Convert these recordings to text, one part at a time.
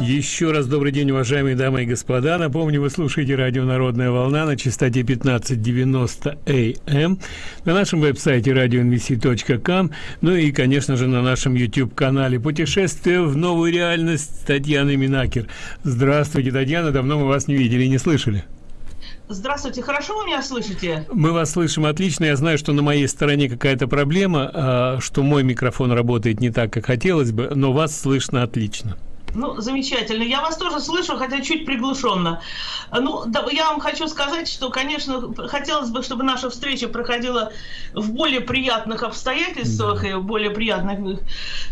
Еще раз добрый день, уважаемые дамы и господа. Напомню, вы слушаете радио «Народная волна» на частоте 1590 АМ, на нашем веб-сайте radioinvc.com, ну и, конечно же, на нашем YouTube-канале «Путешествие в новую реальность» Татьяны Минакер. Здравствуйте, Татьяна, давно мы вас не видели и не слышали. Здравствуйте, хорошо вы меня слышите? Мы вас слышим отлично. Я знаю, что на моей стороне какая-то проблема, а, что мой микрофон работает не так, как хотелось бы, но вас слышно отлично. Ну, замечательно. Я вас тоже слышу, хотя чуть приглушенно. Ну, да, я вам хочу сказать, что, конечно, хотелось бы, чтобы наша встреча проходила в более приятных обстоятельствах и в более приятных,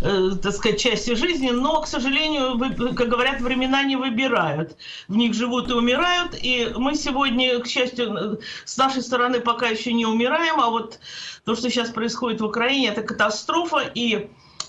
э, так сказать, части жизни, но, к сожалению, вы, как говорят, времена не выбирают. В них живут и умирают, и мы сегодня, к счастью, с нашей стороны пока еще не умираем, а вот то, что сейчас происходит в Украине, это катастрофа, и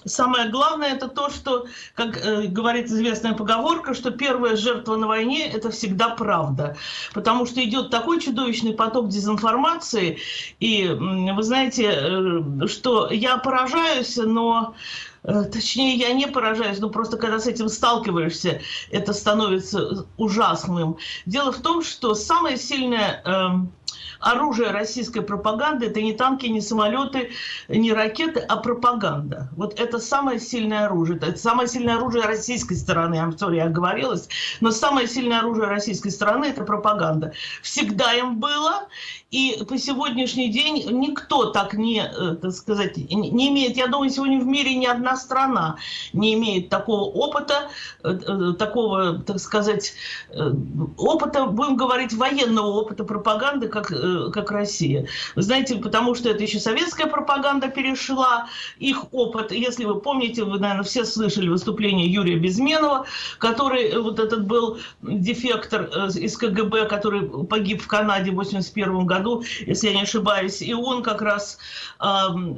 самое главное это то, что, как э, говорит известная поговорка, что первая жертва на войне – это всегда правда. Потому что идет такой чудовищный поток дезинформации. И вы знаете, э, что я поражаюсь, но э, Точнее, я не поражаюсь, но просто когда с этим сталкиваешься, это становится ужасным. Дело в том, что самое сильное э, оружие российской пропаганды – это не танки, не самолеты, не ракеты, а пропаганда. Вот это самое сильное оружие. Это самое сильное оружие российской стороны. I'm sorry, я оговорилась. Но самое сильное оружие российской стороны – это пропаганда. Всегда им было. И по сегодняшний день никто так не, э, так сказать, не имеет, я думаю, сегодня в мире ни одна страна не имеет такого опыта, э, э, такого, так сказать, опыта, будем говорить, военного опыта пропаганды, как, как Россия. Знаете, потому что это еще советская пропаганда перешла, их опыт, если вы помните, вы, наверное, все слышали выступление Юрия Безменова, который вот этот был дефектор из КГБ, который погиб в Канаде в 81 году, году, если я не ошибаюсь, и он как раз э,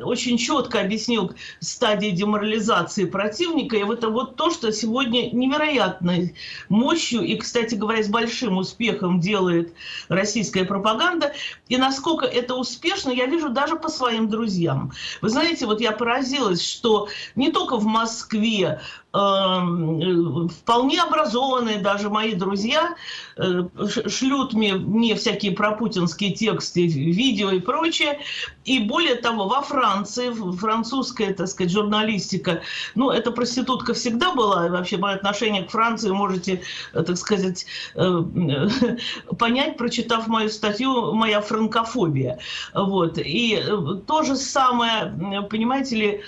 очень четко объяснил стадии деморализации противника, и это вот то, что сегодня невероятной мощью и, кстати говоря, с большим успехом делает российская пропаганда, и насколько это успешно, я вижу даже по своим друзьям. Вы знаете, вот я поразилась, что не только в Москве вполне образованные даже мои друзья э, шлют мне, мне всякие пропутинские тексты, видео и прочее. И более того, во Франции, французская, так сказать, журналистика, ну, эта проститутка всегда была, и вообще мое отношение к Франции можете, э, так сказать, э, понять, прочитав мою статью «Моя франкофобия». Вот. И то же самое, понимаете ли,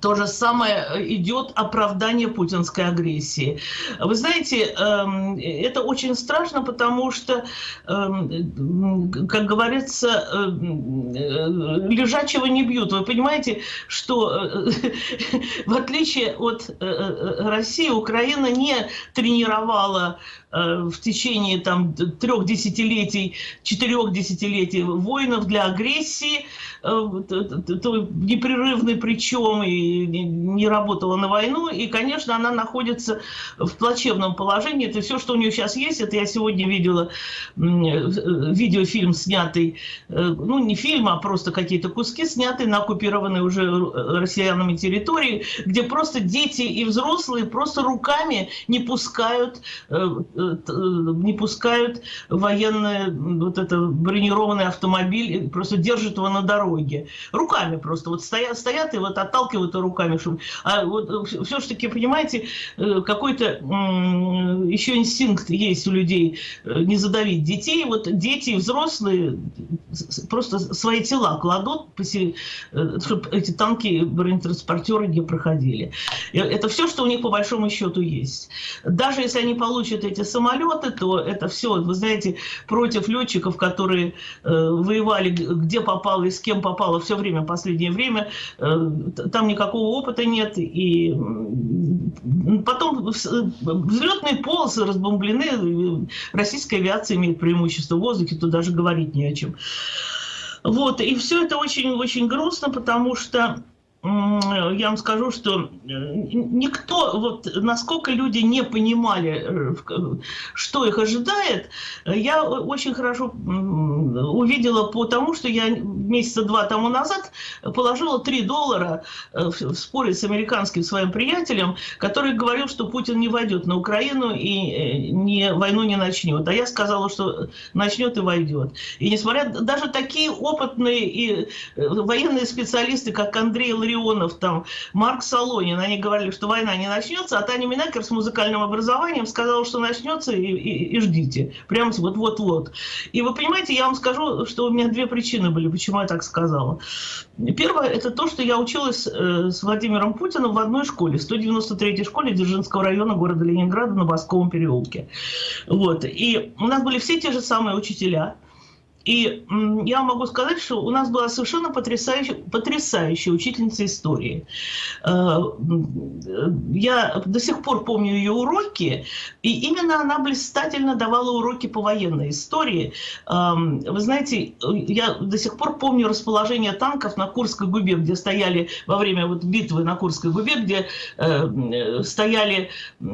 то же самое э, идет оправдание путинской агрессии. Вы знаете, эм, это очень страшно, потому что, эм, как говорится, эм, э, лежачего не бьют. Вы понимаете, что э, в отличие от России, Украина не тренировала в течение там, трех десятилетий, четырех десятилетий воинов для агрессии, непрерывный причем, и не работала на войну, и, конечно, она находится в плачевном положении. Это все, что у нее сейчас есть. Это я сегодня видела видеофильм, снятый, э, ну, не фильм, а просто какие-то куски, снятые на оккупированной уже россиянами территории, где просто дети и взрослые просто руками не пускают, э, э, не пускают военный вот это бронированный автомобиль, просто держат его на дороге. Руками просто вот стоят, стоят и вот отталкивают руками. Чтобы... А вот э, все-таки, понимаете, э, какой-то еще инстинкт есть у людей э, не задавить детей. Вот дети и взрослые просто свои тела кладут, чтобы эти танки, бронетранспортеры не проходили. Это все, что у них по большому счету есть. Даже если они получат эти самолеты, то это все, вы знаете, против летчиков, которые воевали где попало и с кем попало все время, последнее время, там никакого опыта нет, и потом взлетные полосы разбомблены, российская авиация имеет преимущество в воздухе, тут даже говорить не о чем. Вот, и все это очень-очень грустно, потому что я вам скажу, что э, никто, вот насколько люди не понимали, э, что их ожидает, я очень хорошо увидела по тому, что я месяца два тому назад положила 3 доллара э, в споре с американским своим приятелем, который говорил, что Путин не войдет на Украину и не, войну не начнет. А я сказала, что начнет и войдет. И несмотря даже такие опытные и военные специалисты, как Андрей Ларионов, там, Марк Солонин, они говорили, что война не начнется, а Таня Минакер с музыкальным образованием сказала, что начнется и, и, и ждите. Прямо вот-вот-вот. И вы понимаете, я вам скажу, что у меня две причины были, почему я так сказала. Первое, это то, что я училась э, с Владимиром Путиным в одной школе, 193-й школе Дзержинского района города Ленинграда на Басковом переулке. Вот. И у нас были все те же самые учителя, и я могу сказать, что у нас была совершенно потрясающая, потрясающая учительница истории. Э, я до сих пор помню ее уроки, и именно она блистательно давала уроки по военной истории. Эм, вы знаете, я до сих пор помню расположение танков на Курской губе, где стояли во время вот битвы на Курской губе, где э, стояли э,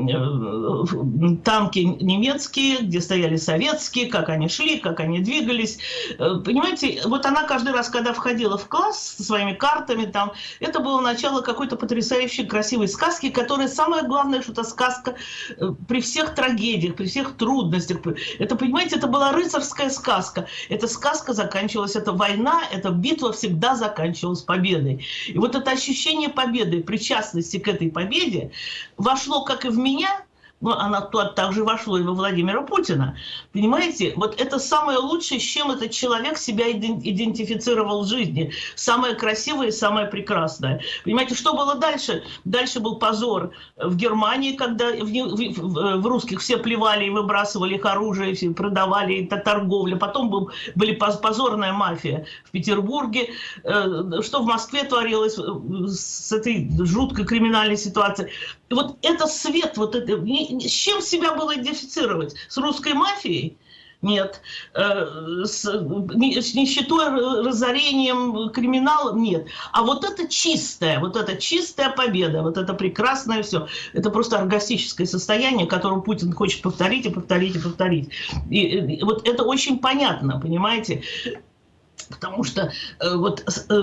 танки немецкие, где стояли советские, как они шли, как они двигались. Э, понимаете, вот она каждый раз, когда входила в класс со своими картами, там, это было начало какой-то потрясающей красивой сказки, которая самое главное, что это сказка э, при всех трагедиях, при всех трудностях. Это, понимаете, это была рыцарская сказка. Эта сказка заканчивалась, эта война, эта битва всегда заканчивалась победой. И вот это ощущение победы, причастности к этой победе вошло как и в меня, ну, она также вошло и во Владимира Путина. Понимаете, вот это самое лучшее, с чем этот человек себя идентифицировал в жизни. Самое красивое и самое прекрасное. Понимаете, что было дальше? Дальше был позор в Германии, когда в, в, в русских все плевали и выбрасывали их оружие, все продавали, это торговля. Потом был, были позорная мафия в Петербурге. Э, что в Москве творилось э, с этой жуткой криминальной ситуацией. Вот это свет, вот это, с чем себя было идентифицировать? С русской мафией? Нет. Э, с, с нищетой, разорением, криминалом? Нет. А вот это чистая, вот это чистая победа, вот это прекрасное все. Это просто оргастическое состояние, которое Путин хочет повторить и повторить и повторить. И, и вот это очень понятно, понимаете? Потому что э, вот э,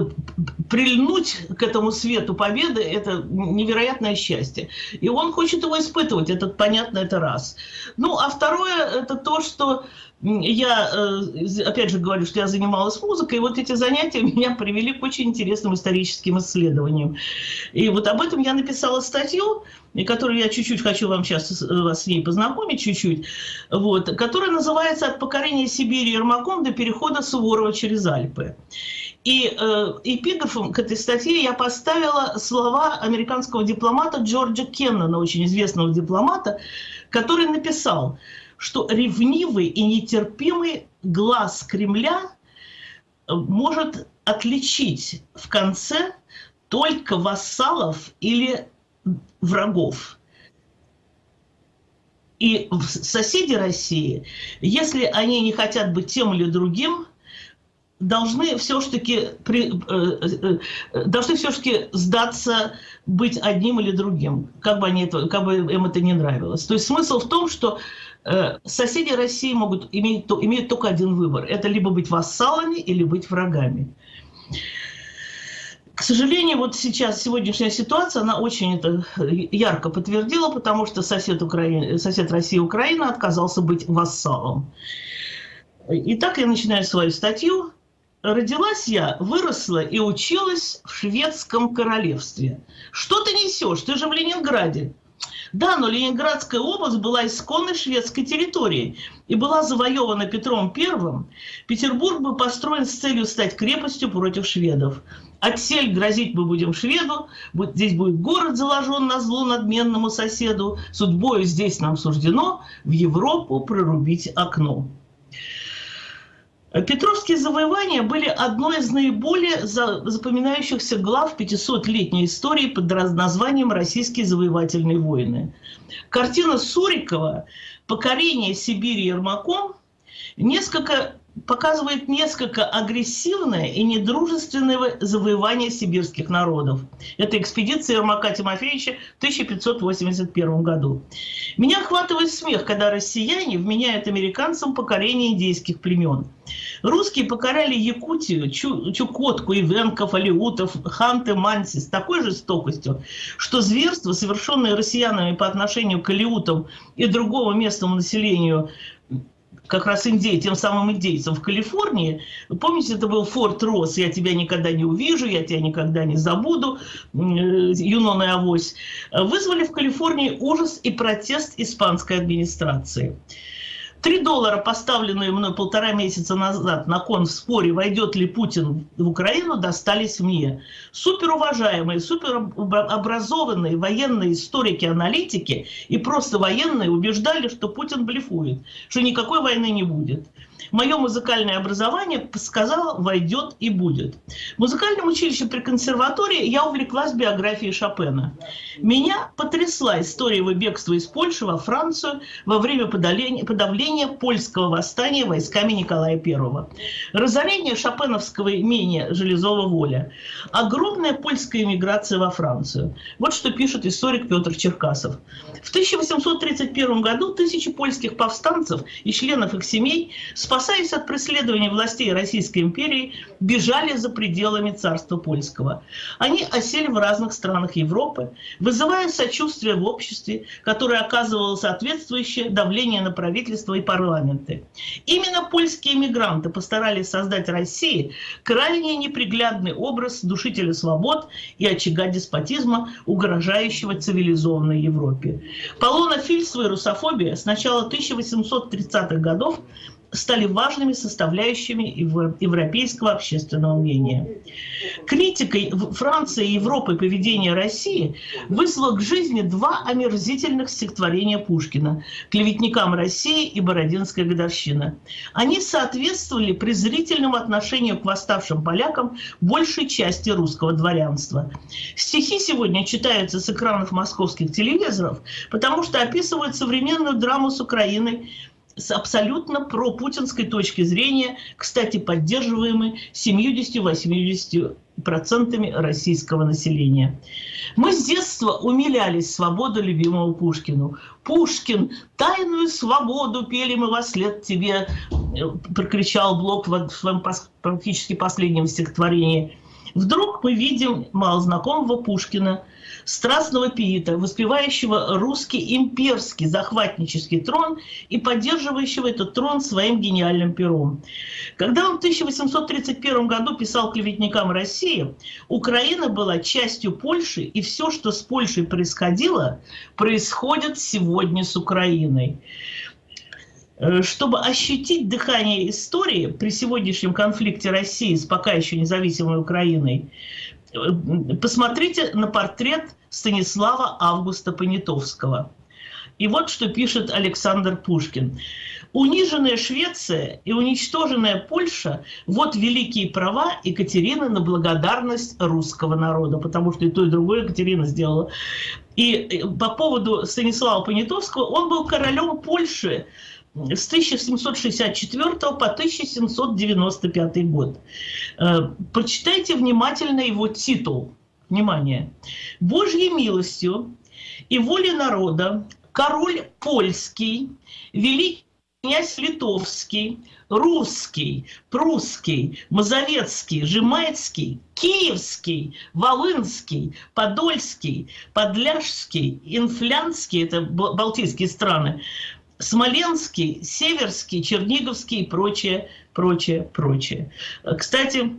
прильнуть к этому свету победы – это невероятное счастье. И он хочет его испытывать, это понятно, это раз. Ну, а второе – это то, что я, э, опять же, говорю, что я занималась музыкой, и вот эти занятия меня привели к очень интересным историческим исследованиям. И вот об этом я написала статью, которую я чуть-чуть хочу вам сейчас э, вас с ней познакомить, чуть-чуть, вот, которая называется «От покорения Сибири Ермаком до перехода Суворова через Альпы». И э, эпиграфом к этой статье я поставила слова американского дипломата Джорджа Кеннона, очень известного дипломата, который написал – что ревнивый и нетерпимый глаз Кремля э, может отличить в конце только вассалов или врагов. И соседи России, если они не хотят быть тем или другим, должны все-таки э, э, должны все-таки сдаться быть одним или другим, как бы, они это, как бы им это не нравилось. То есть смысл в том, что соседи России могут иметь, имеют только один выбор. Это либо быть вассалами или быть врагами. К сожалению, вот сейчас сегодняшняя ситуация, она очень это ярко подтвердила, потому что сосед, Украины, сосед России Украина отказался быть вассалом. Итак, я начинаю свою статью. Родилась я, выросла и училась в шведском королевстве. Что ты несешь? Ты же в Ленинграде. Да, но Ленинградская область была исконной шведской территорией и была завоевана Петром I. Петербург был построен с целью стать крепостью против шведов. Отсель грозить мы будем шведу, здесь будет город заложен на зло надменному соседу, судьбою здесь нам суждено в Европу прорубить окно. Петровские завоевания были одной из наиболее запоминающихся глав 500-летней истории под названием «Российские завоевательные войны». Картина Сурикова «Покорение Сибири Ермаком» несколько показывает несколько агрессивное и недружественное завоевание сибирских народов. Это экспедиция Ермака Тимофеевича в 1581 году. Меня охватывает смех, когда россияне вменяют американцам покорение индейских племен. Русские покоряли Якутию, Чу Чукотку, Ивенков, Алиутов, Ханты, Манси с такой жестокостью, что зверство, совершенное россиянами по отношению к алиутам и другому местному населению как раз индей, тем самым индейцам в Калифорнии. Помните, это был Форт Росс, «Я тебя никогда не увижу, я тебя никогда не забуду», э, Юнон и Авось, вызвали в Калифорнии ужас и протест испанской администрации. Три доллара, поставленные мной полтора месяца назад на кон в споре, войдет ли Путин в Украину, достались мне. Суперуважаемые, суперобразованные военные историки, аналитики и просто военные убеждали, что Путин блефует, что никакой войны не будет мое музыкальное образование сказала, войдет и будет. В музыкальном училище при консерватории я увлеклась биографией Шопена. Меня потрясла история его бегства из Польши во Францию во время подавления, подавления польского восстания войсками Николая I. Разорение шопеновского имения Железова воля. Огромная польская эмиграция во Францию. Вот что пишет историк Петр Черкасов. В 1831 году тысячи польских повстанцев и членов их семей спасли спасаясь от преследования властей Российской империи, бежали за пределами царства польского. Они осели в разных странах Европы, вызывая сочувствие в обществе, которое оказывало соответствующее давление на правительство и парламенты. Именно польские эмигранты постарались создать России крайне неприглядный образ душителя свобод и очага деспотизма, угрожающего цивилизованной Европе. Полона Фильсова и русофобия с начала 1830-х годов стали важными составляющими европейского общественного мнения. Критикой Франции и Европы поведения России вызвало к жизни два омерзительных стихотворения Пушкина «Клеветникам России» и «Бородинская годовщина». Они соответствовали презрительному отношению к восставшим полякам большей части русского дворянства. Стихи сегодня читаются с экранов московских телевизоров, потому что описывают современную драму с Украиной, с абсолютно пропутинской точки зрения, кстати, поддерживаемой 70-80% российского населения. Мы с детства умилялись свободу любимого Пушкину. Пушкин, тайную свободу пели мы во след тебе, э, прокричал Блок в своем практически последнем стихотворении. Вдруг мы видим малознакомого Пушкина – страстного пиита, воспевающего русский имперский захватнический трон и поддерживающего этот трон своим гениальным пером. Когда он в 1831 году писал клеветникам России, Украина была частью Польши, и все, что с Польшей происходило, происходит сегодня с Украиной э, чтобы ощутить дыхание истории при сегодняшнем конфликте России с пока еще независимой Украиной, посмотрите на портрет Станислава Августа Понятовского. И вот что пишет Александр Пушкин. Униженная Швеция и уничтоженная Польша – вот великие права Екатерины на благодарность русского народа, потому что и то, и другое Екатерина сделала. И э, по поводу Станислава Понятовского, он был королем Польши с 1764 по 1795 год. Э, прочитайте внимательно его титул. Внимание, Божьей милостью и волей народа король польский, великий князь литовский, русский, прусский, мазовецкий, жемайский, киевский, волынский, подольский, подляжский, инфлянский, это балтийские страны, смоленский, северский, черниговский и прочее, прочее, прочее. Кстати,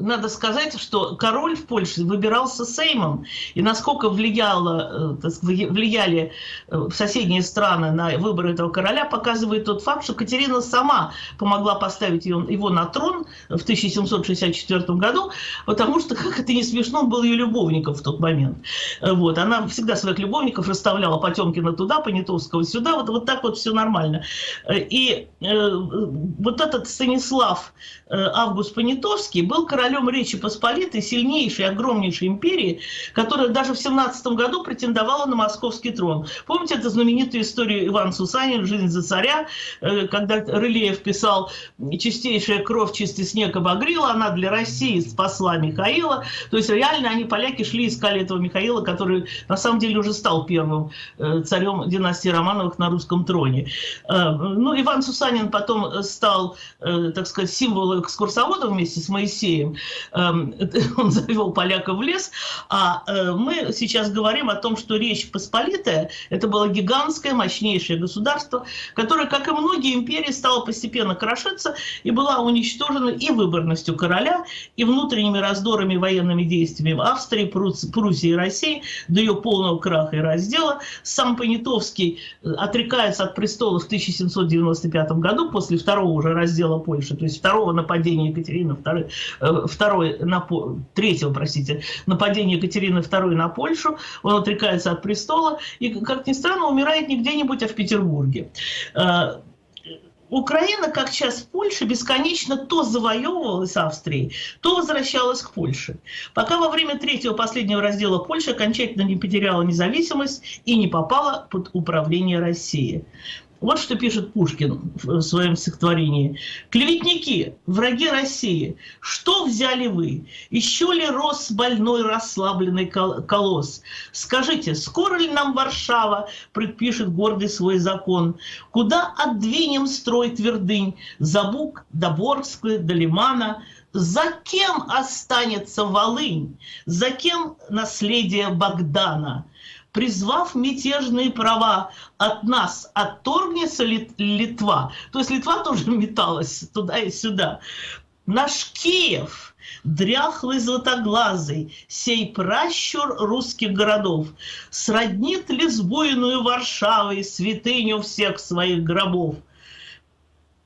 надо сказать, что король в Польше выбирался Сеймом, и насколько влияло, э, влияли э, соседние страны на выбор этого короля, показывает тот факт, что Катерина сама помогла поставить его на трон в 1764 году, потому что, как это не смешно, он был ее любовником в тот момент. Вот. Она всегда своих любовников расставляла Потемкина туда, Понятовского сюда, вот, вот так вот все нормально. И э, вот этот Станислав Август Август Понятовский был королем Речи Посполитой, сильнейшей, огромнейшей империи, которая даже в 17 году претендовала на московский трон. Помните эту знаменитую историю Ивана Сусанин «Жизнь за царя», э, когда Рылеев писал «Чистейшая кровь, чистый снег обогрела, она для России спасла Михаила». То есть реально они, поляки, шли искали этого Михаила, который на самом деле уже стал первым э, царем династии Романовых на русском троне. Э, ну, Иван Сусанин потом стал, так сказать, символом экскурсовода вместе с Моисеем. Эм, он завел поляков в лес. А мы сейчас говорим о том, что Речь Посполитая – это было гигантское, мощнейшее государство, которое, как и многие империи, стало постепенно крошиться и была уничтожена и выборностью короля, и внутренними раздорами военными действиями Австрии, Пруссии и России до ее полного краха и раздела. Сам Понятовский э, отрекается от престола в 1795 году после второго уже раздела Польши, то есть второго нападения Екатерины II, э, второй, на, третьего, простите, нападения Екатерины II на Польшу. Он отрекается от престола и, как ни странно, умирает не где-нибудь, а в Петербурге. Э, Украина, как часть Польши, бесконечно то завоевывалась Австрией, то возвращалась к Польше. Пока во время третьего последнего раздела Польша окончательно не потеряла независимость и не попала под управление России. Вот что пишет Пушкин в своем стихотворении. «Клеветники, враги России, что взяли вы? Еще ли рос больной расслабленный колосс? Скажите, скоро ли нам Варшава предпишет гордый свой закон? Куда отдвинем строй твердынь? За Буг, до Борска, до Лимана? За кем останется Волынь? За кем наследие Богдана?» Призвав мятежные права от нас, отторгнется Литва. То есть Литва тоже металась туда и сюда. Наш Киев, дряхлый златоглазый, сей пращур русских городов, сроднит ли сбойную Варшавой святыню всех своих гробов?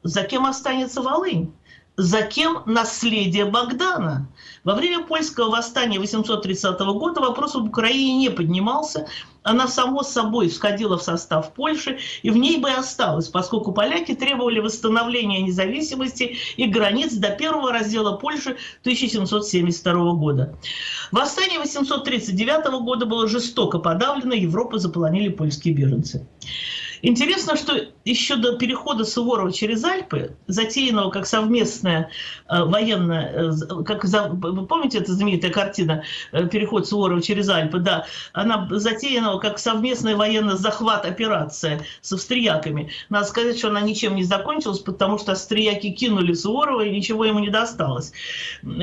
За кем останется Волынь? За кем наследие Богдана? Во время польского восстания 830 года вопрос об Украине не поднимался. Она само собой входила в состав Польши и в ней бы осталась, поскольку поляки требовали восстановления независимости и границ до первого раздела Польши 1772 года. Восстание 839 года было жестоко подавлено, Европу заполонили польские беженцы. Интересно, что еще до перехода Суворова через Альпы, затеянного как совместная э, военная, э, как за, вы помните эта знаменитая картина э, «Переход Суворова через Альпы», да, она затеянного как совместная военная захват операция с австрияками. Надо сказать, что она ничем не закончилась, потому что австрияки кинули Суворова и ничего ему не досталось.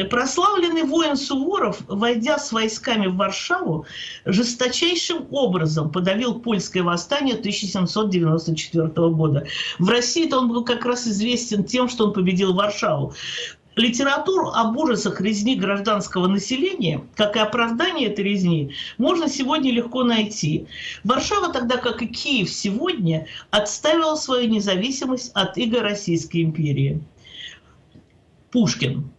Прославленный воин Суворов, войдя с войсками в Варшаву, жесточайшим образом подавил польское восстание 1700 1994 года. В России-то он был как раз известен тем, что он победил Варшаву. Литературу об ужасах резни гражданского населения, как и оправдание этой резни, можно сегодня легко найти. Варшава, тогда как и Киев сегодня, отставила свою независимость от иго Российской империи. Пушкин.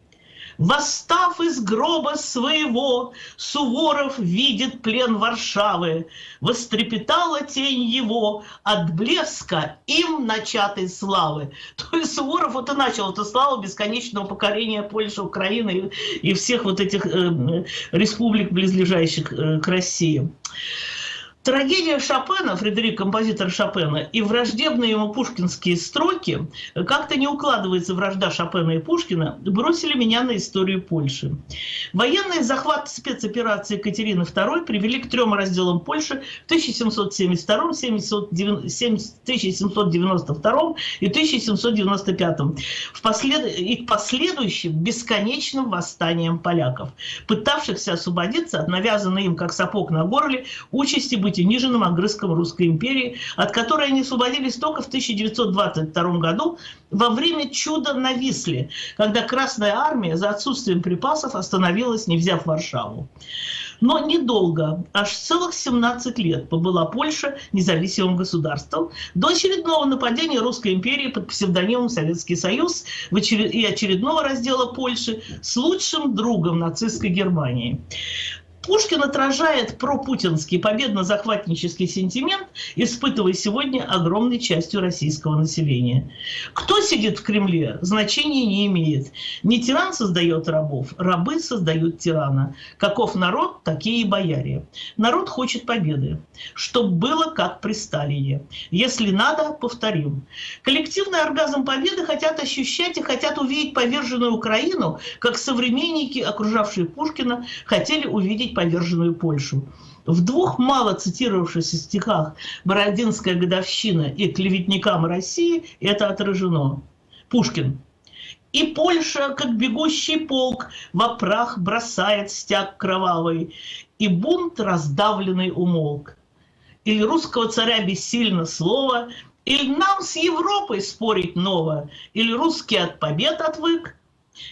Восстав из гроба своего, Суворов видит плен Варшавы. Вострепетала тень его от блеска им начатой славы. То есть Суворов вот и начал эту славу бесконечного покорения Польши, Украины и всех вот этих э, республик, близлежащих э, к России. Трагедия Шопена, Фредерик, композитор Шопена, и враждебные ему пушкинские строки, как-то не укладывается вражда Шопена и Пушкина, бросили меня на историю Польши. Военный захват спецоперации Екатерины II привели к трем разделам Польши в 1772, 1792 и 1795 в послед... и к последующим бесконечным восстаниям поляков, пытавшихся освободиться от навязанной им, как сапог на горле, участи быть быть униженным огрызком Русской империи, от которой они освободились только в 1922 году во время чуда на Висле, когда Красная Армия за отсутствием припасов остановилась, не взяв Варшаву. Но недолго, аж целых 17 лет побыла Польша независимым государством до очередного нападения Русской империи под псевдонимом Советский Союз и очередного раздела Польши с лучшим другом нацистской Германии. Пушкин отражает пропутинский победно-захватнический сентимент, испытывая сегодня огромной частью российского населения. Кто сидит в Кремле, значения не имеет. Не тиран создает рабов, рабы создают тирана. Каков народ, такие и бояре. Народ хочет победы, чтобы было как при Сталине. Если надо, повторим. Коллективный оргазм победы хотят ощущать и хотят увидеть поверженную Украину, как современники, окружавшие Пушкина, хотели увидеть поверженную Польшу. В двух мало цитировавшихся стихах «Бородинская годовщина» и «Клеветникам России» это отражено. Пушкин. И Польша, как бегущий полк, во прах бросает стяг кровавый, и бунт раздавленный умолк. Или русского царя бессильно слово, или нам с Европой спорить ново, или русский от побед отвык,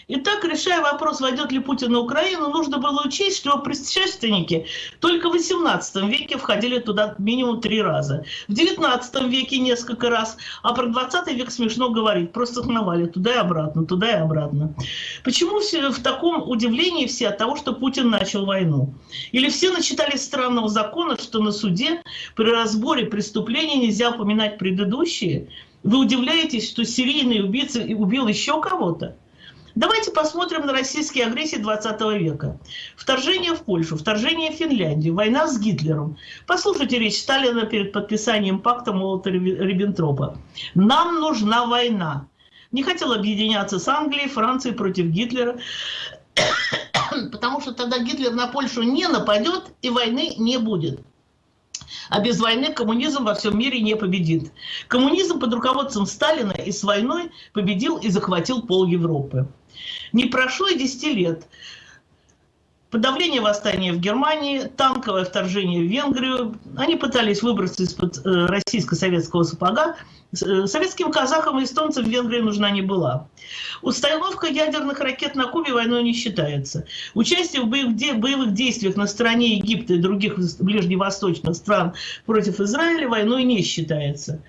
Итак, решая вопрос, войдет ли Путин на Украину, нужно было учесть, что его предшественники только в XVIII веке входили туда минимум три раза. В XIX веке несколько раз, а про 20 век смешно говорить, просто сновали туда и обратно, туда и обратно. Почему все в таком удивлении все от того, что Путин начал войну? Или все начитали странного закона, что на суде при разборе преступлений нельзя упоминать предыдущие? Вы удивляетесь, что серийный убийца убил еще кого-то? Давайте посмотрим на российские агрессии 20 века. Вторжение в Польшу, вторжение в Финляндию, война с Гитлером. Послушайте речь Сталина перед подписанием пакта Молотова-Риббентропа. «Нам нужна война». Не хотел объединяться с Англией, Францией против Гитлера, потому что тогда Гитлер на Польшу не нападет и войны не будет. А без войны коммунизм во всем мире не победит. Коммунизм под руководством Сталина и с войной победил и захватил пол Европы. Не прошло и 10 лет. Подавление восстания в Германии, танковое вторжение в Венгрию. Они пытались выбраться из-под э, российско-советского сапога. Э, советским казахам и эстонцам в Венгрии нужна не была. Установка ядерных ракет на Кубе войной не считается. Участие в боевых действиях на стороне Египта и других ближневосточных стран против Израиля войной не считается.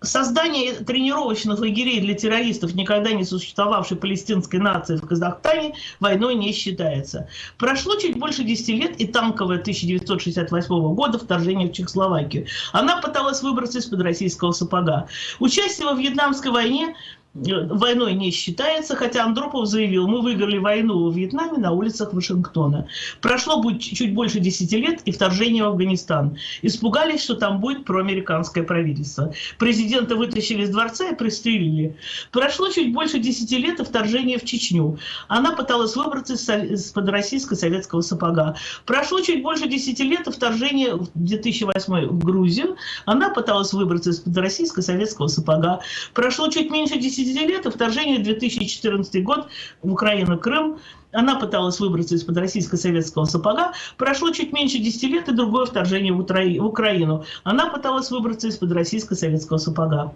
Создание тренировочных лагерей для террористов, никогда не существовавшей палестинской нации в Казахстане, войной не считается. Прошло чуть больше 10 лет, и танковое 1968 года вторжение в Чехословакию. Она пыталась выбраться из-под российского сапога. Участие во Вьетнамской войне войной не считается, хотя Андропов заявил, мы выиграли войну во Вьетнаме на улицах Вашингтона. Прошло будет чуть больше 10 лет и вторжение в Афганистан. Испугались, что там будет проамериканское правительство. Президента вытащили из дворца и пристрелили. Прошло чуть больше 10 лет и вторжение в Чечню. Она пыталась выбраться из-под российско-советского сапога. Прошло чуть больше 10 лет и вторжение в 2008 в Грузию. Она пыталась выбраться из-под российско-советского сапога. Прошло чуть меньше 10 десятилетия вторжение 2014 год в Украину, Крым. Она пыталась выбраться из-под российско-советского сапога. Прошло чуть меньше 10 лет, и другое вторжение в Украину. Она пыталась выбраться из-под российско-советского сапога.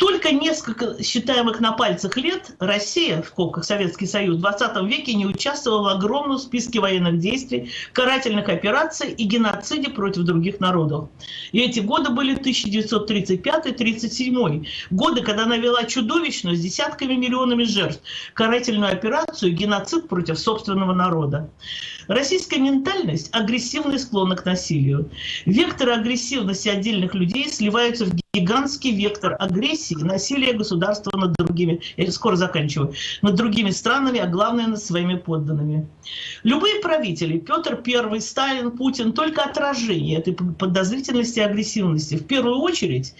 Только несколько считаемых на пальцах лет Россия, в скобках Советский Союз, в 20 веке не участвовала в огромном списке военных действий, карательных операций и геноциде против других народов. И эти годы были 1935-37, годы, когда она вела чудовищную с десятками миллионами жертв карательную операцию геноцид против собственного народа. Российская ментальность – агрессивный склонна к насилию. Векторы агрессивности отдельных людей сливаются в гигантский вектор агрессии насилия государства над другими, я скоро заканчиваю, над другими странами, а главное над своими подданными. Любые правители, Петр I, Сталин, Путин, только отражение этой подозрительности и агрессивности. В первую очередь,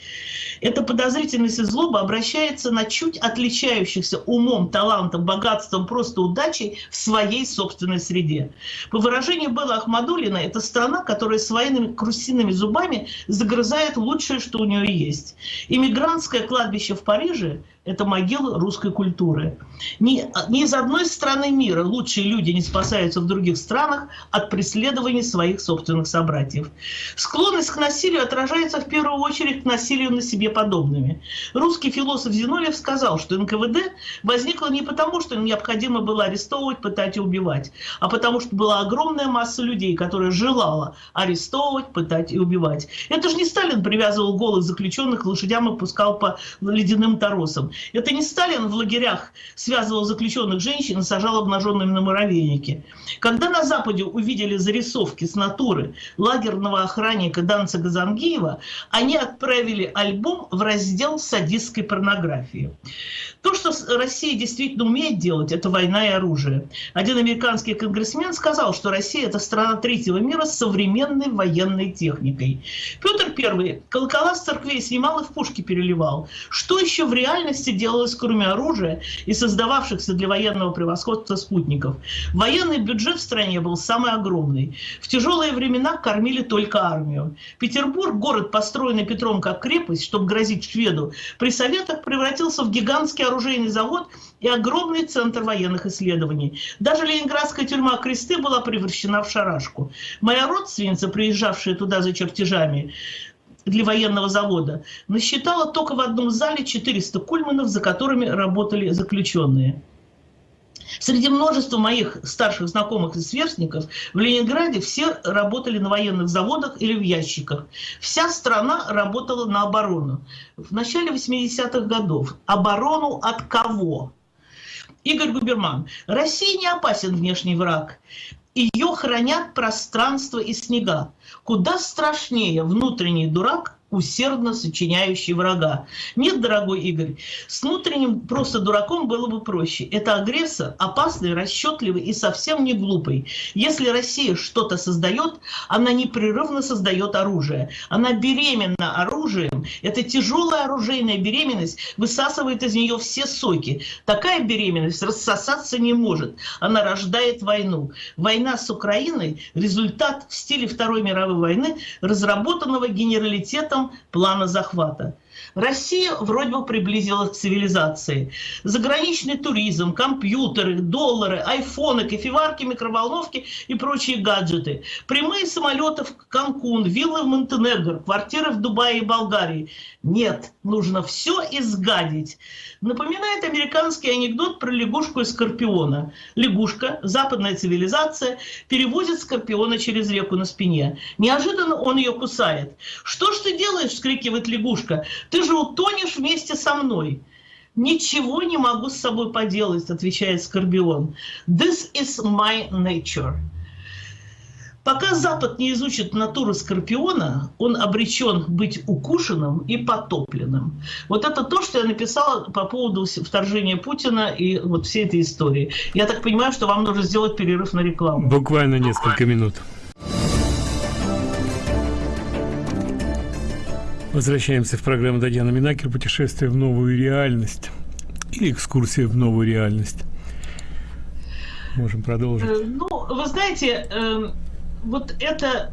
эта подозрительность и злоба обращается на чуть отличающихся умом, талантом, богатством, просто удачей в своей собственной среде. По выражению Белла Ахмадулина, это страна, которая своими крусиными зубами загрызает лучшее, что у нее есть. Иммигрантское кладбище в Париже это могила русской культуры. Ни, из одной страны мира лучшие люди не спасаются в других странах от преследований своих собственных собратьев. Склонность к насилию отражается в первую очередь к насилию на себе подобными. Русский философ Зиновьев сказал, что НКВД возникло не потому, что необходимо было арестовывать, пытать и убивать, а потому что была огромная масса людей, которая желала арестовывать, пытать и убивать. Это же не Сталин привязывал голых заключенных к лошадям и пускал по ледяным торосам. Это не Сталин в лагерях связывал заключенных женщин и сажал обнаженными на муравейнике. Когда на Западе увидели зарисовки с натуры лагерного охранника Данца Газангиева, они отправили альбом в раздел садистской порнографии. То, что Россия действительно умеет делать, это война и оружие. Один американский конгрессмен сказал, что Россия – это страна третьего мира с современной военной техникой. Петр I колокола с церквей снимал и в пушки переливал. Что еще в реальности делалось, кроме оружия и создававшихся для военного превосходства спутников? Военный бюджет в стране был самый огромный. В тяжелые времена кормили только армию. Петербург, город, построенный Петром как крепость, чтобы грозить шведу, при советах превратился в гигантский оружейный завод и огромный центр военных исследований. Даже ленинградская тюрьма Кресты была превращена в шарашку. Моя родственница, приезжавшая туда за чертежами, для военного завода, насчитала только в одном зале 400 кульманов, за которыми работали заключенные. Среди множества моих старших знакомых и сверстников в Ленинграде все работали на военных заводах или в ящиках. Вся страна работала на оборону. В начале 80-х годов. Оборону от кого? Игорь Губерман. России не опасен внешний враг. Ее хранят пространство и снега. Куда страшнее внутренний дурак, усердно сочиняющий врага. Нет, дорогой Игорь, с внутренним просто дураком было бы проще. Это агрессор, опасный, расчетливый и совсем не глупый. Если Россия что-то создает, она непрерывно создает оружие. Она беременна оружием. Это тяжелая оружейная беременность высасывает из нее все соки. Такая беременность рассосаться не может. Она рождает войну. Война с Украиной – результат в стиле Второй мировой войны, разработанного генералитетом плана захвата. Россия вроде бы приблизилась к цивилизации. Заграничный туризм, компьютеры, доллары, айфоны, кофеварки, микроволновки и прочие гаджеты. Прямые самолеты в Канкун, виллы в Монтенегро, квартиры в Дубае и Болгарии. Нет, нужно все изгадить. Напоминает американский анекдот про лягушку и скорпиона. Лягушка, западная цивилизация, перевозит скорпиона через реку на спине. Неожиданно он ее кусает. «Что ж ты делаешь?» – вскрикивает лягушка. «Ты же утонешь вместе со мной». «Ничего не могу с собой поделать», – отвечает Скорпион. «This is my nature». Пока Запад не изучит натуру Скорпиона, он обречен быть укушенным и потопленным. Вот это то, что я написала по поводу вторжения Путина и вот всей этой истории. Я так понимаю, что вам нужно сделать перерыв на рекламу. Буквально несколько минут. Возвращаемся в программу Татьяна Минакер «Путешествие в новую реальность» или «Экскурсия в новую реальность». Можем продолжить. Э, ну, вы знаете, эм, вот это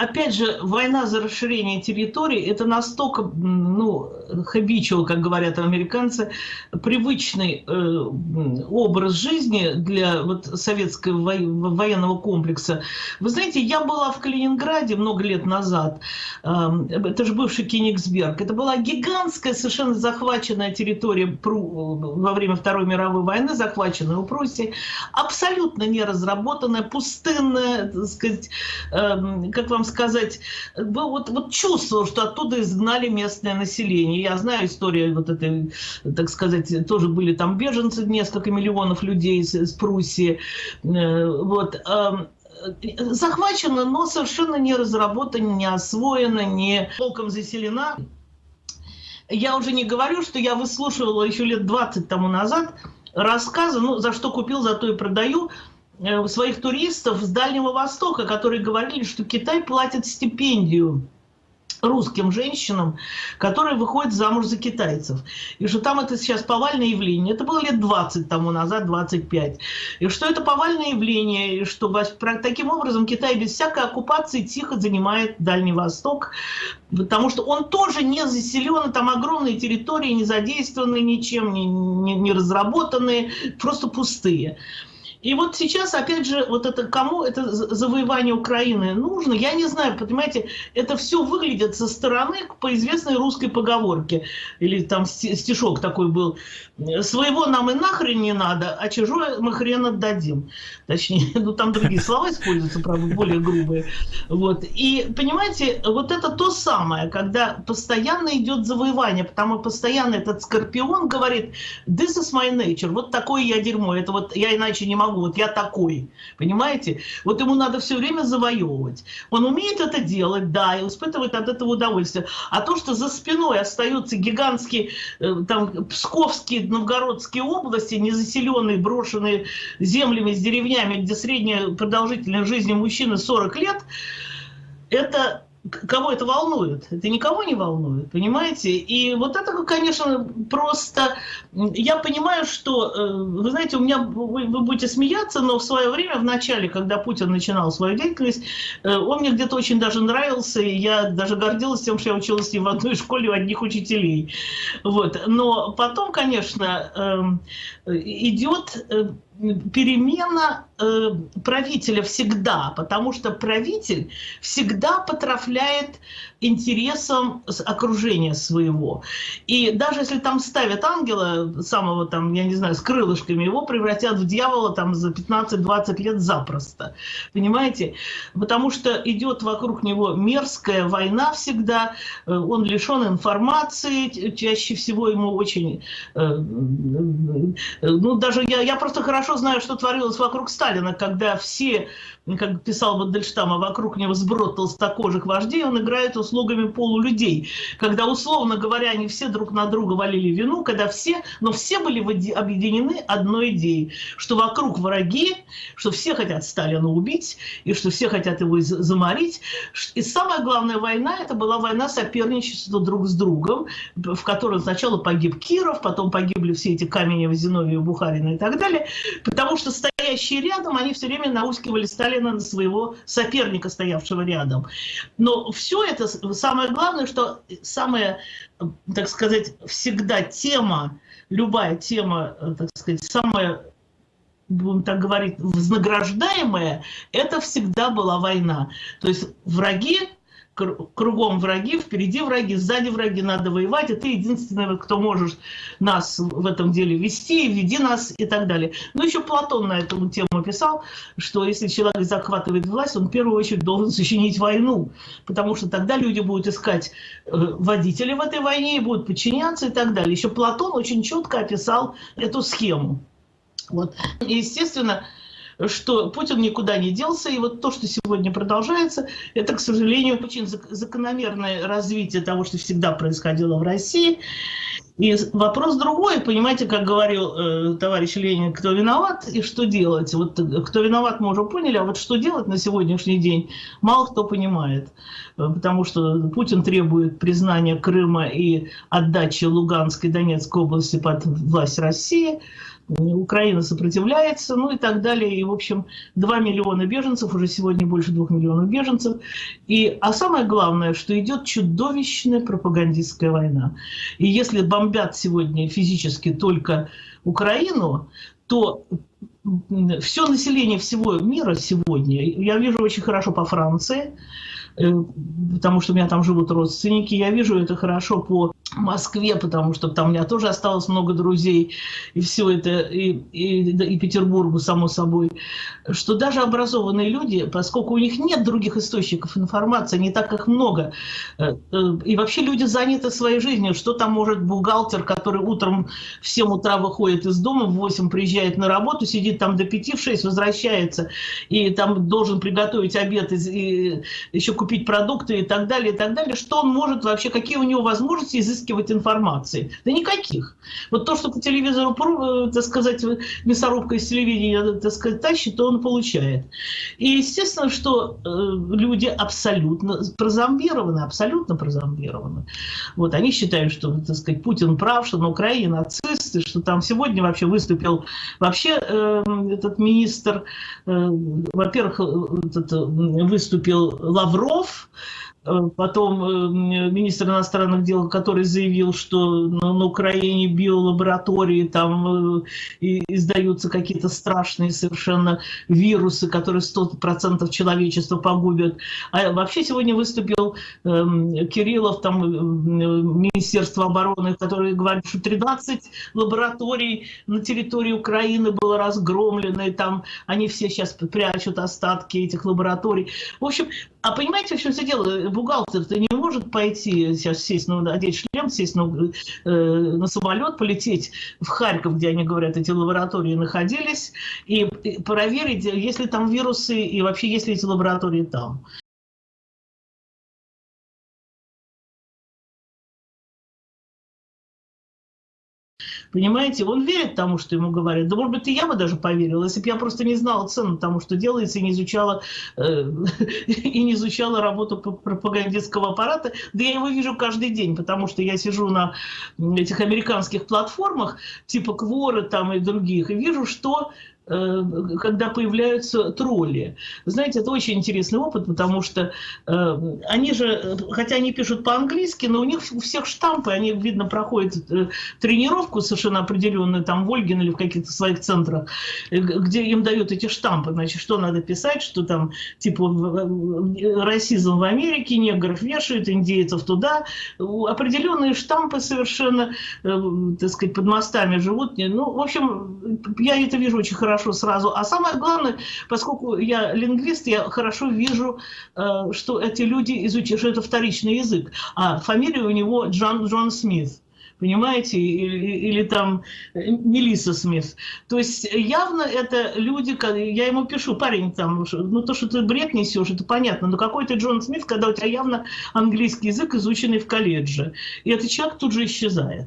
опять же, война за расширение территории – это настолько, ну, habitual, как говорят американцы, привычный э, образ жизни для вот, советского военного комплекса. Вы знаете, я была в Калининграде много лет назад, э, это же бывший Кенигсберг, это была гигантская, совершенно захваченная территория Пру, во время Второй мировой войны, захваченная у Пруссии, абсолютно не разработанная, пустынная, так сказать, э, как вам сказать, вот, вот чувствовал, что оттуда изгнали местное население. Я знаю историю вот этой, так сказать, тоже были там беженцы, несколько миллионов людей из, из Пруссии. Э, вот эм, захвачена, но совершенно не разработана, не освоена, не толком заселена. Я уже не говорю, что я выслушивала еще лет 20 тому назад рассказы, ну, за что купил, за то и продаю, своих туристов с Дальнего Востока, которые говорили, что Китай платит стипендию русским женщинам, которые выходят замуж за китайцев. И что там это сейчас повальное явление. Это было лет 20 тому назад, 25. И что это повальное явление, и что таким образом Китай без всякой оккупации тихо занимает Дальний Восток, потому что он тоже не заселен, там огромные территории, не задействованные ничем, не, не, не разработанные, просто пустые. И вот сейчас, опять же, вот это кому это завоевание Украины нужно, я не знаю, понимаете, это все выглядит со стороны по известной русской поговорке, или там стишок такой был, своего нам и нахрен не надо, а чужое мы хрен отдадим. Точнее, ну там другие слова используются, правда, более грубые. Вот. И, понимаете, вот это то самое, когда постоянно идет завоевание, потому постоянно этот скорпион говорит, this is my nature, вот такое я дерьмо, это вот я иначе не могу, вот я такой, понимаете? Вот ему надо все время завоевывать. Он умеет это делать, да, и испытывает от этого удовольствие. А то, что за спиной остаются гигантские, э, там, псковские, новгородские области, незаселенные, брошенные землями с деревнями, где средняя продолжительность жизни мужчины 40 лет, это кого это волнует? Это никого не волнует, понимаете? И вот это, конечно, просто... Я понимаю, что, э, вы знаете, у меня, вы, вы будете смеяться, но в свое время, в начале, когда Путин начинал свою деятельность, э, он мне где-то очень даже нравился, и я даже гордилась тем, что я училась с ним в одной школе у одних учителей. Вот. Но потом, конечно, эм, идет э, перемена э, правителя всегда, потому что правитель всегда потрафляет интересам окружения своего. И даже если там ставят ангела, самого там, я не знаю, с крылышками, его превратят в дьявола там за 15-20 лет запросто. Понимаете? Потому что идет вокруг него мерзкая война всегда, э, он лишен информации, чаще всего ему очень... Э, ну, даже я, я просто хорошо знаю, что творилось вокруг Сталина, когда все как писал Мандельштам, а вокруг него сброд толстокожих вождей, он играет услугами полулюдей. Когда, условно говоря, они все друг на друга валили вину, когда все, но все были объединены одной идеей, что вокруг враги, что все хотят Сталина убить, и что все хотят его заморить. И самая главная война, это была война соперничества друг с другом, в которой сначала погиб Киров, потом погибли все эти Каменева, Зиновьев, Бухарина и так далее, потому что стоящие рядом, они все время наускивали Сталина на своего соперника, стоявшего рядом. Но все это, самое главное, что самая, так сказать, всегда тема, любая тема, так сказать, самая будем так говорить, вознаграждаемая, это всегда была война. То есть враги кругом враги, впереди враги, сзади враги, надо воевать, и ты единственный, кто можешь нас в этом деле вести, веди нас и так далее. Но еще Платон на эту тему писал, что если человек захватывает власть, он в первую очередь должен сочинить войну, потому что тогда люди будут искать э, водителей в этой войне и будут подчиняться и так далее. Еще Платон очень четко описал эту схему. Вот. И, естественно, что Путин никуда не делся, и вот то, что сегодня продолжается, это, к сожалению, очень закономерное развитие того, что всегда происходило в России. И вопрос другой, понимаете, как говорил э, товарищ Ленин, кто виноват и что делать. Вот э, кто виноват, мы уже поняли, а вот что делать на сегодняшний день, мало кто понимает. Э, потому что Путин требует признания Крыма и отдачи Луганской и Донецкой области под власть России. Украина сопротивляется, ну и так далее. И, в общем, 2 миллиона беженцев, уже сегодня больше 2 миллионов беженцев. И, а самое главное, что идет чудовищная пропагандистская война. И если бомбят сегодня физически только Украину, то все население всего мира сегодня, я вижу очень хорошо по Франции, э, потому что у меня там живут родственники, я вижу это хорошо по Москве, потому что там у меня тоже осталось много друзей, и все это, и, и, и Петербургу, само собой, что даже образованные люди, поскольку у них нет других источников информации, не так их много, э, э, и вообще люди заняты своей жизнью, что там может бухгалтер, который утром в 7 утра выходит из дома, в 8 приезжает на работу, сидит там до 5 в 6, возвращается, и там должен приготовить обед, и, и еще купить продукты и так далее, и так далее, что он может вообще, какие у него возможности изыскать изыскивать информации? Да никаких. Вот то, что по телевизору, э, так сказать, мясорубка из телевидения, так сказать, тащит, то он получает. И естественно, что э, люди абсолютно прозомбированы, абсолютно прозомбированы. Вот они считают, что, так сказать, Путин прав, что на Украине нацисты, что там сегодня вообще выступил вообще э, этот министр, э, во-первых, э, выступил Лавров, Э, потом э, министр иностранных дел, который заявил, что на Украине биолаборатории там э, издаются какие-то страшные совершенно вирусы, которые 100% человечества погубят. А вообще сегодня выступил эм, Кириллов, там Министерство обороны, который говорит, что 13 лабораторий на территории Украины было разгромлено, и там они все сейчас прячут остатки этих лабораторий. В общем, а понимаете, в чем все дело? Бухгалтер-то не может пойти сейчас сесть, ну, одеть шлем, сесть на, э, на самолет, полететь в Харьков, где они говорят, эти лаборатории находились, и проверить, есть ли там вирусы и вообще есть ли эти лаборатории там. Понимаете, он верит тому, что ему говорят. Да, может быть, и я бы даже поверила, если бы я просто не знала цену тому, что делается, и не изучала, э, и не изучала работу пропагандистского аппарата. Да я его вижу каждый день, потому что я сижу на этих американских платформах, типа Кворы там и других, и вижу, что когда появляются тролли. Знаете, это очень интересный опыт, потому что э, они же, хотя они пишут по-английски, но у них у всех штампы, они, видно, проходят э, тренировку совершенно определенную, там в Ольгин или в каких-то своих центрах, где им дают эти штампы, значит, что надо писать, что там, типа, расизм в Америке, негров вешают, индейцев туда, определенные штампы совершенно, так сказать, под мостами живут. Ну, в общем, я это вижу очень хорошо хорошо сразу. А самое главное, поскольку я лингвист, я хорошо вижу, э, что эти люди изучают, что это вторичный язык. А фамилия у него Джон, Джон Смит понимаете, или, или там э, Мелисса Смит. То есть явно это люди, я ему пишу, парень, там, ну то, что ты бред несешь, это понятно, но какой ты Джон Смит, когда у тебя явно английский язык, изученный в колледже. И этот человек тут же исчезает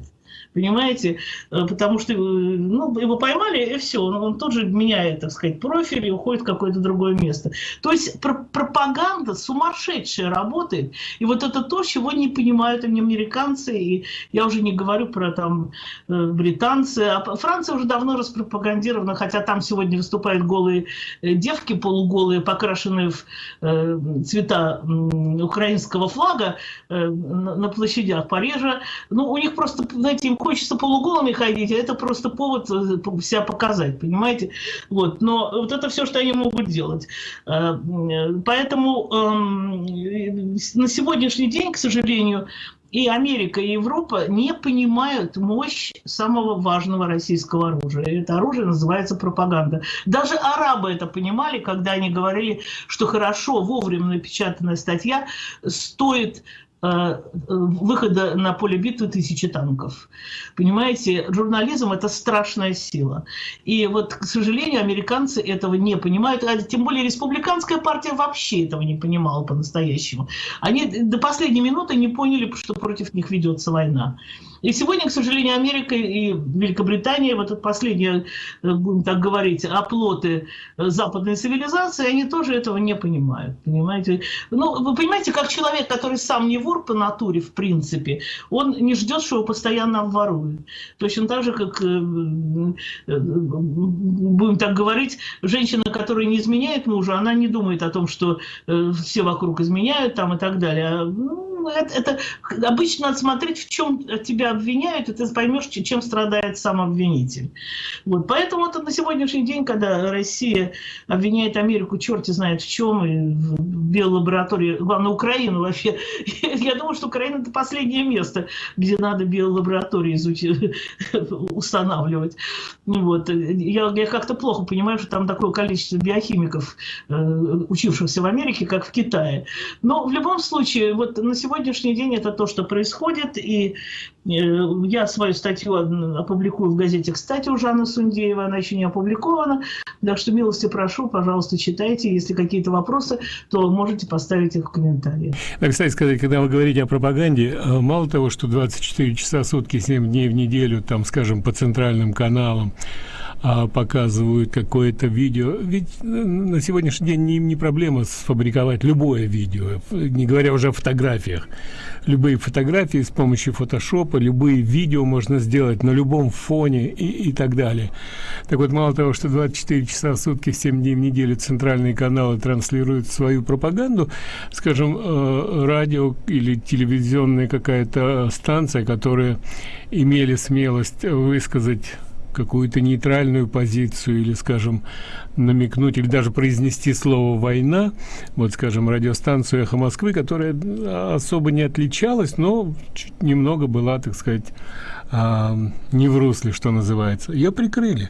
понимаете, э, потому что э, ну, его поймали, и все, он, он тут же меняет, так сказать, профиль и уходит в какое-то другое место. То есть пр пропаганда сумасшедшая работает, и вот это то, чего не понимают они американцы, и я уже не говорю про там э, британцы, а Франция уже давно распропагандирована, хотя там сегодня выступают голые девки, полуголые, покрашенные в цвета украинского флага на площадях Парижа, ну, у них просто, знаете, им хочется полуголыми ходить, а это просто повод э, себя показать, понимаете? Вот. Но вот это все, что они могут делать. Э, поэтому эм, на сегодняшний день, к сожалению, и Америка, и Европа не понимают мощь самого важного российского оружия. Это оружие называется пропаганда. Даже арабы это понимали, когда они говорили, что хорошо, вовремя напечатанная статья стоит Э, выхода на поле битвы тысячи танков. Понимаете, журнализм – это страшная сила. И вот, к сожалению, американцы этого не понимают, а тем более республиканская партия вообще этого не понимала по-настоящему. Они до последней минуты не поняли, что против них ведется война. И сегодня, к сожалению, Америка и Великобритания, вот это последние, э, будем так говорить, оплоты э, западной цивилизации, они тоже этого не понимают, понимаете? Ну, вы понимаете, как человек, который сам не вор по натуре, в принципе, он не ждет, что его постоянно обворуют. Точно так же, как, э, будем так говорить, женщина, которая не изменяет мужу, она не думает о том, что все вокруг изменяют там и так далее. А, ну, это, это обычно надо смотреть, в чем тебя обвиняют, и ты поймешь, чем страдает сам обвинитель. Вот. Поэтому это на сегодняшний день, когда Россия обвиняет Америку, черти знает в чем, и в биолаборатории, главное, Украину вообще. Я думаю, что Украина это последнее место, где надо биолаборатории изучить, устанавливать. Вот. Я, я как-то плохо понимаю, что там такое количество биохимиков, э, учившихся в Америке, как в Китае. Но в любом случае, вот на сегодня сегодняшний день это то, что происходит, и э, я свою статью опубликую в газете «Кстати» у Жанны Сундеева, она еще не опубликована, так что милости прошу, пожалуйста, читайте, если какие-то вопросы, то можете поставить их в комментарии. Да, кстати сказать, когда вы говорите о пропаганде, э, мало того, что 24 часа в сутки, 7 дней в неделю, там, скажем, по центральным каналам, а, показывают какое-то видео. Ведь э, на сегодняшний день не, не проблема сфабриковать любое видео, не говоря уже о фотографиях. Любые фотографии с помощью фотошопа, любые видео можно сделать на любом фоне и, и так далее. Так вот, мало того, что 24 часа в сутки, 7 дней в неделю центральные каналы транслируют свою пропаганду, скажем, э, радио или телевизионная какая-то станция, которая имели смелость высказать какую-то нейтральную позицию или, скажем, намекнуть или даже произнести слово «война», вот, скажем, радиостанцию «Эхо Москвы», которая особо не отличалась, но чуть немного была, так сказать, а, не в русле, что называется. Ее прикрыли.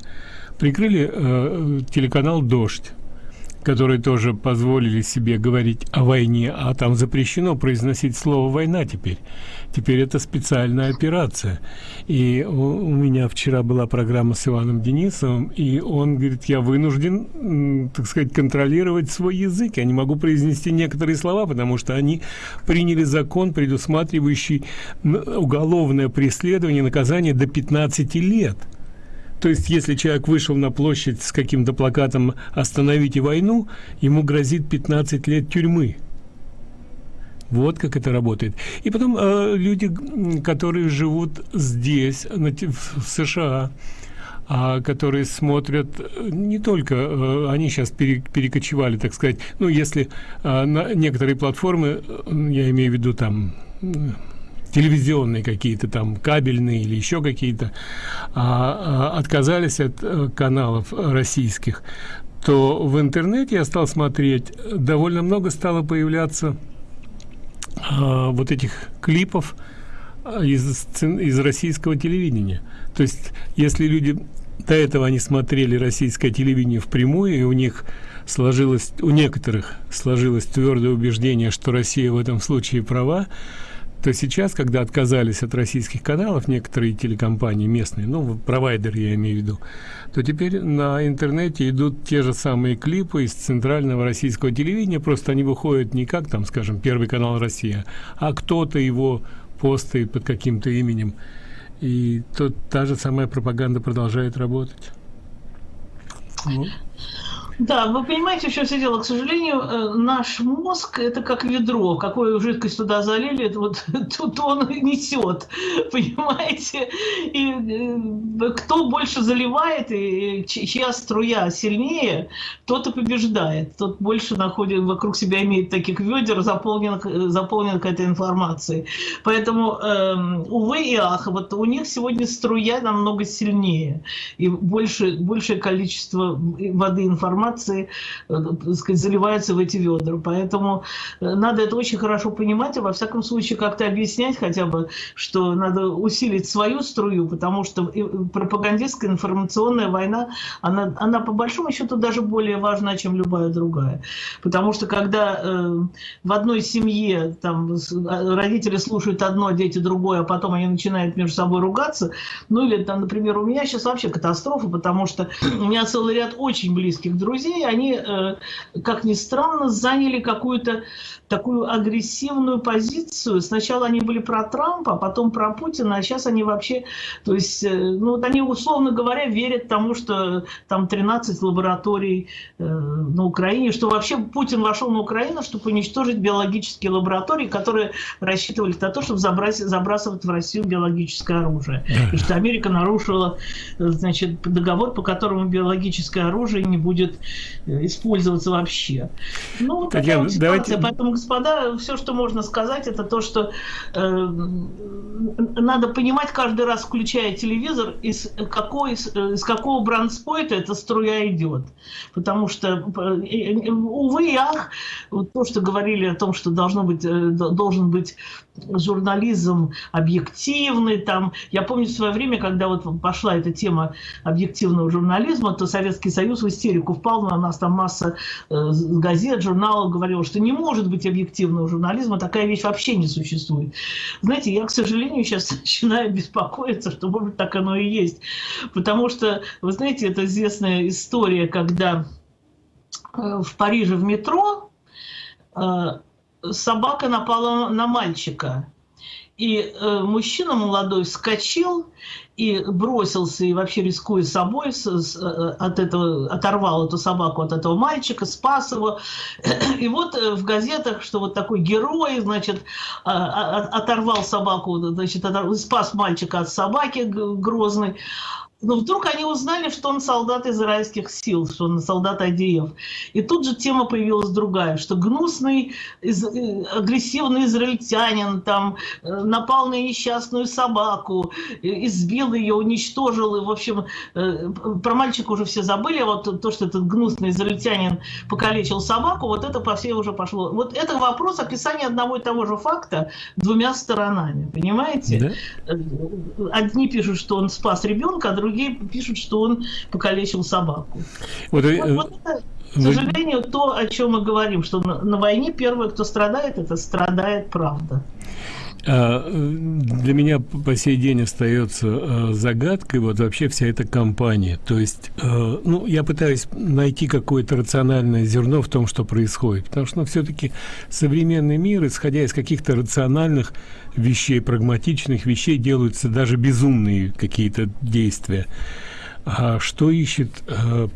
Прикрыли э, телеканал «Дождь» которые тоже позволили себе говорить о войне, а там запрещено произносить слово «война» теперь. Теперь это специальная операция. И у, меня вчера была программа с Иваном Денисовым, и он говорит, я вынужден, так сказать, контролировать свой язык. Я не могу произнести некоторые слова, потому что они приняли закон, предусматривающий уголовное преследование, наказание до 15 лет. То есть, если человек вышел на площадь с каким-то плакатом «Остановите войну», ему грозит 15 лет тюрьмы. Вот как это работает. И потом э, люди, которые живут здесь, на, в США, а которые смотрят э, не только э, они сейчас пере, перекочевали так сказать ну если э, на некоторые платформы э, я имею в виду там телевизионные какие-то там кабельные или еще какие-то а, а, отказались от а, каналов российских то в интернете я стал смотреть довольно много стало появляться а, вот этих клипов а, из, из российского телевидения. То есть если люди до этого они смотрели российское телевидение впрямую и у них сложилось у некоторых сложилось твердое убеждение что россия в этом случае права то сейчас, когда отказались от российских каналов некоторые телекомпании местные, ну, провайдеры я имею в виду, то теперь на интернете идут те же самые клипы из центрального российского телевидения, просто они выходят не как там, скажем, Первый канал Россия, а кто-то его постает под каким-то именем. И то, та же самая пропаганда продолжает работать. Ну. Да, вы понимаете, в чем все дело. К сожалению, э, наш мозг – это как ведро. Какую жидкость туда залили, это вот тут он несет, понимаете? И э, кто больше заливает, и чья струя сильнее, тот и побеждает. Тот больше находит, вокруг себя имеет таких ведер, заполнен, заполнен какой-то информацией. Поэтому, э, увы и ах, вот у них сегодня струя намного сильнее. И больше, большее количество воды информации информации э, так сказать, заливаются в эти ведра. Поэтому э, надо это очень хорошо понимать, и во всяком случае как-то объяснять хотя бы, что надо усилить свою струю, потому что пропагандистская информационная война, она, она по большому счету даже более важна, чем любая другая. Потому что когда э, в одной семье там, а, родители слушают одно, дети другое, а потом они начинают между собой ругаться, ну или там, например, у меня сейчас вообще катастрофа, потому что у меня целый ряд очень близких друзей, друзей, они, э, как ни странно, заняли какую-то такую агрессивную позицию. Сначала они были про Трампа, а потом про Путина, а сейчас они вообще, то есть, э, ну вот они, условно говоря, верят тому, что там 13 лабораторий э, на Украине, что вообще Путин вошел на Украину, чтобы уничтожить биологические лаборатории, которые рассчитывали на то, чтобы забрасывать, забрасывать в Россию биологическое оружие. И что Америка нарушила, значит, договор, по которому биологическое оружие не будет использоваться вообще. Ну, вот такая вот. Давайте... Поэтому господа, все, что можно сказать, это то, что э, надо понимать каждый раз, включая телевизор, из, какой, из какого брандспойта эта струя идет. Потому что, э, увы и ах, вот то, что говорили о том, что должно быть, э, должен быть журнализм объективный. Там. Я помню в свое время, когда вот пошла эта тема объективного журнализма, то Советский Союз в истерику впал, на нас там масса э, газет, журналов говорила, что не может быть объективного журнализма, такая вещь вообще не существует. Знаете, я, к сожалению, сейчас начинаю беспокоиться, что, может быть, так оно и есть. Потому что, вы знаете, это известная история, когда э, в Париже в метро э, собака напала на мальчика. И э, мужчина молодой вскочил и бросился, и вообще рискуя собой, с, с, э, от этого, оторвал эту собаку от этого мальчика, спас его. И вот э, в газетах, что вот такой герой, значит, а, оторвал собаку, значит, оторвал, спас мальчика от собаки грозной. Но вдруг они узнали, что он солдат израильских сил, что он солдат Адиев. И тут же тема появилась другая, что гнусный, из, э, агрессивный израильтянин там э, напал на несчастную собаку, избил ее, уничтожил. И, в общем, э, про мальчика уже все забыли, а вот то, что этот гнусный израильтянин покалечил собаку, вот это по всей уже пошло. Вот это вопрос описания одного и того же факта двумя сторонами, понимаете? Да? Одни пишут, что он спас ребенка, а другие другие пишут, что он покалечил собаку. Вот, вот, э, вот это, к сожалению, то, о чем мы говорим, что на, на войне первое, кто страдает, это страдает правда. А, для меня по сей день остается а, загадкой вот вообще вся эта компания. То есть, а, ну, я пытаюсь найти какое-то рациональное зерно в том, что происходит. Потому что ну, все-таки современный мир, исходя из каких-то рациональных вещей, прагматичных вещей, делаются даже безумные какие-то действия. А что ищет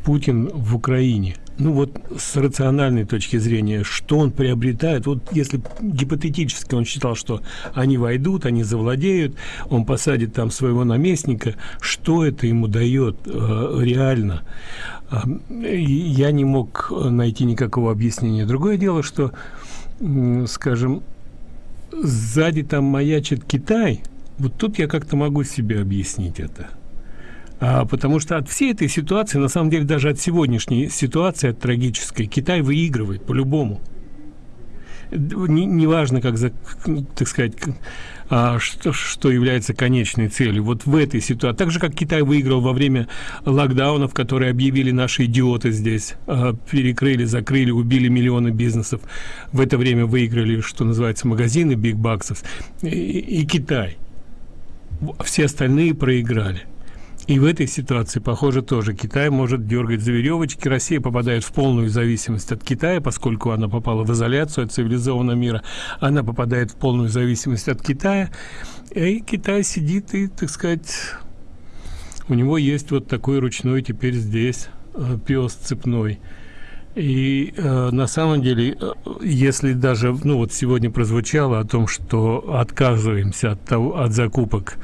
Путин в Украине? ну вот с рациональной точки зрения, что он приобретает, вот если гипотетически он считал, что они войдут, они завладеют, он посадит там своего наместника, что это ему дает э, реально? Э, я не мог найти никакого объяснения. Другое дело, что, э, скажем, сзади там маячит Китай, вот тут я как-то могу себе объяснить это а, потому что от всей этой ситуации, на самом деле даже от сегодняшней ситуации, от трагической, Китай выигрывает по-любому. Неважно, не как, за, так сказать, а, что, что является конечной целью. Вот в этой ситуации, так же, как Китай выиграл во время локдаунов, которые объявили наши идиоты здесь, а, перекрыли, закрыли, убили миллионы бизнесов. В это время выиграли, что называется, магазины бигбаксов и, и Китай. Все остальные проиграли. И в этой ситуации, похоже, тоже Китай может дергать за веревочки. Россия попадает в полную зависимость от Китая, поскольку она попала в изоляцию от цивилизованного мира. Она попадает в полную зависимость от Китая. И Китай сидит и, так сказать, у него есть вот такой ручной теперь здесь э, пес цепной. И э, на самом деле, э, если даже, ну вот сегодня прозвучало о том, что отказываемся от, того, от закупок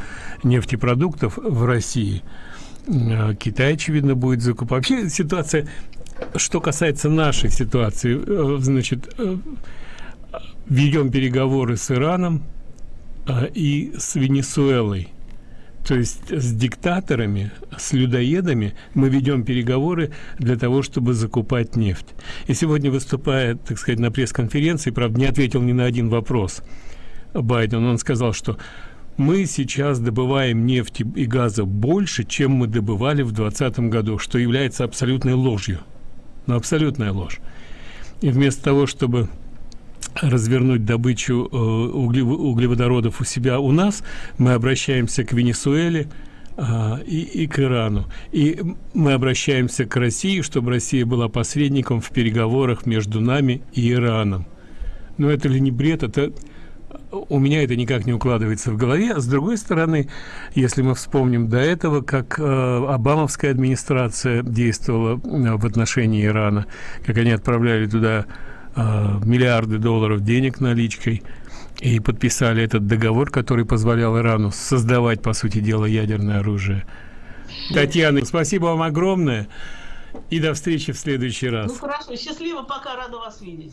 нефтепродуктов в России, э, Китай, очевидно, будет закупать. Вообще ситуация, что касается нашей ситуации, э, значит, э, ведем переговоры с Ираном и с Венесуэлой. То есть с диктаторами, с людоедами мы ведем переговоры для того, чтобы закупать нефть. И сегодня выступая, так сказать, на пресс-конференции, правда, не ответил ни на один вопрос Байден. Он сказал, что мы сейчас добываем нефти и газа больше, чем мы добывали в 2020 году, что является абсолютной ложью. Ну, абсолютная ложь. И вместо того, чтобы развернуть добычу э, углеводородов у себя у нас, мы обращаемся к Венесуэле э, и, и к Ирану. И мы обращаемся к России, чтобы Россия была посредником в переговорах между нами и Ираном. Но это ли не бред? Это у меня это никак не укладывается в голове. А с другой стороны, если мы вспомним до этого, как э, Обамовская администрация действовала э, в отношении Ирана, как они отправляли туда миллиарды долларов денег наличкой и подписали этот договор, который позволял Ирану создавать, по сути дела, ядерное оружие. Татьяна, спасибо вам огромное и до встречи в следующий раз. Ну хорошо, счастливо, пока рада вас видеть.